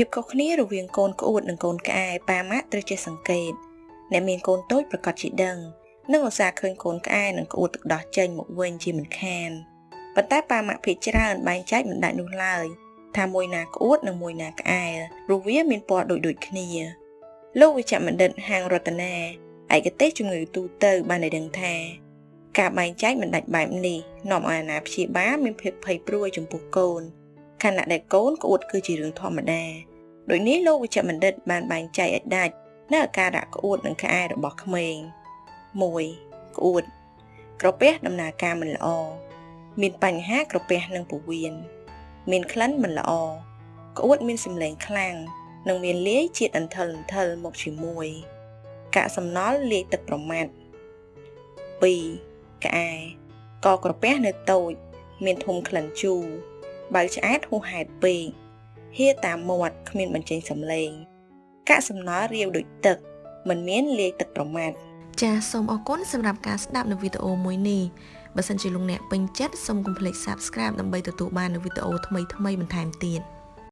ភាពខុសគ្នារវាងកូនក្អួតនិងកូនក្អែប៉ាម៉ាក់ត្រូវចេះសង្កេតអ្នកមានកូនតូចប្រកាសជាដឹងនិងឧស្សាហ៍ឃើញកូនក្អែនិងក្អួតទឹកដោះចេញមកវិញជាមិនខានប៉ុន្តែប៉ាម៉ាក់ភ័យច្រើនបែងចែកមិនដាច់នោះឡើយថាមួយណាក្អួតនិងមួយណាក្អែព្រោះវាមានពណ៌ដូចដូចគ្នាលោកវិជ្ជបណ្ឌិតហាងរតនាឯកទេសជំងឺទូទៅបានឲ្យដឹងថាការបែងចែកមិនដាច់បែបនេះនាំឲ្យអាណាព្យាបាលមានភាពភ័យព្រួយចំពោះកូន ខណៈដែលកូនក្អួតគឺជារឿងធម្មតាដូចនេះលោកវិជ្ជបណ្ឌិតបានបែងចែកឲ្យដាច់នៅអាការៈក្អួតនិងក្អែរបស់ក្មេង1ក្អួត ក្រពះដំណើរការមិនល្អមានបញ្ហាក្រពះនិងពោះវៀនមានក្លិនមិនល្អក្អួតមានសម្លេងខ្លាំងនិងមានលាយជាតិអន្ថិលអន្ថិលមកជាមួយកាកសំណល់លាយទឹកប្រមាត់2ក្អែកក្រពះនៅតូច មានធំក្លិនជូរ បើឆ្អែតហួសហេតុពេកហៀតាមមាត់គ្មានបញ្ចេញសំឡេងកាកសំណល់រាវដូចទឹក មិនមានលាយទឹកប្រមាត់ចាសសូមអរគុណសម្រាប់ការស្ដាប់នៅវីដេអូមួយនេះបើសិនជាលោកអ្នកពេញចិត្តសូមកុំភ្លេច Subscribe ដើម្បីទទួលបាននូវវីដេអូថ្មីៗបន្ថែមទៀត។